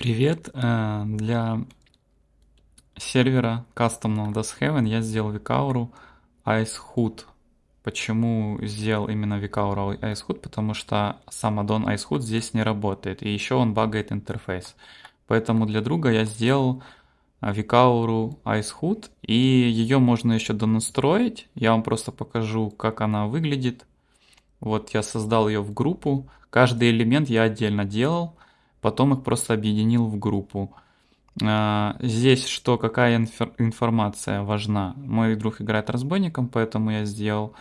Привет! Э, Для сервера кастомного Heaven я сделал Викауру Icehood. Почему сделал именно Викауру Icehood? Потому что сам аддон Icehood здесь не работает, и еще он багает интерфейс. Поэтому для друга я сделал Викауру Icehood, и ее можно еще донастроить. Я вам просто покажу, как она выглядит. Вот я создал ее в группу. Каждый элемент я отдельно делал потом их просто объединил в группу. А, здесь что, какая информация важна? Мой друг играет разбойником, поэтому я сделал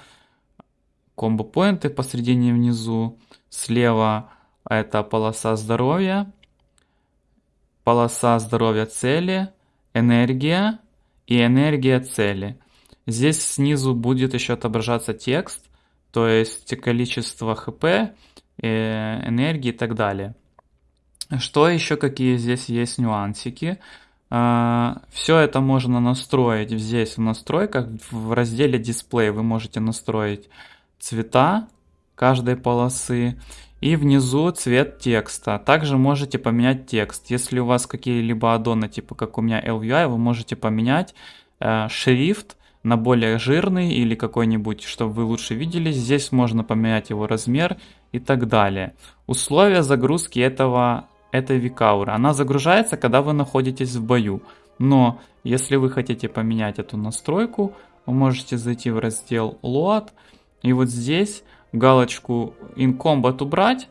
комбо-поинты посредине внизу. Слева это полоса здоровья, полоса здоровья цели, энергия и энергия цели. Здесь снизу будет еще отображаться текст, то есть количество хп, э, энергии и так далее. Что еще, какие здесь есть нюансики? А, Все это можно настроить здесь в настройках. В разделе дисплей вы можете настроить цвета каждой полосы и внизу цвет текста. Также можете поменять текст. Если у вас какие-либо аддоны, типа как у меня LVI, вы можете поменять э, шрифт на более жирный или какой-нибудь, чтобы вы лучше видели. Здесь можно поменять его размер и так далее. Условия загрузки этого это Викаура. Она загружается, когда вы находитесь в бою. Но если вы хотите поменять эту настройку, вы можете зайти в раздел Load и вот здесь галочку In Combat убрать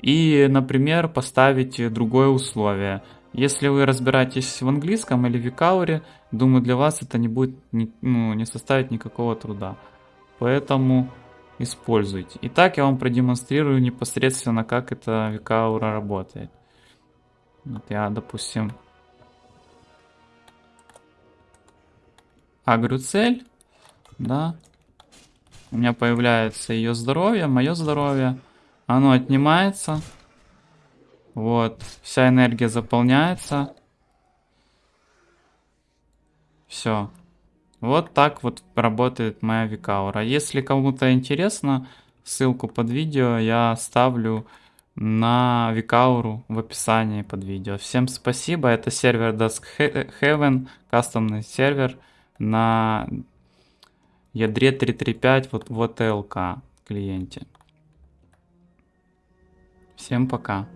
и, например, поставить другое условие. Если вы разбираетесь в английском или в Викауре, думаю, для вас это не будет, ну, не составит никакого труда. Поэтому используйте. Итак, я вам продемонстрирую непосредственно, как эта Викаура работает. Вот я, допустим, агрю цель, да, у меня появляется ее здоровье, мое здоровье, оно отнимается, вот, вся энергия заполняется, все. Вот так вот работает моя Викаура. Если кому-то интересно, ссылку под видео я оставлю на Викауру в описании под видео. Всем спасибо, это сервер Dusk Heaven, кастомный сервер на ядре 335 вот в ОТЛК клиенте. Всем пока.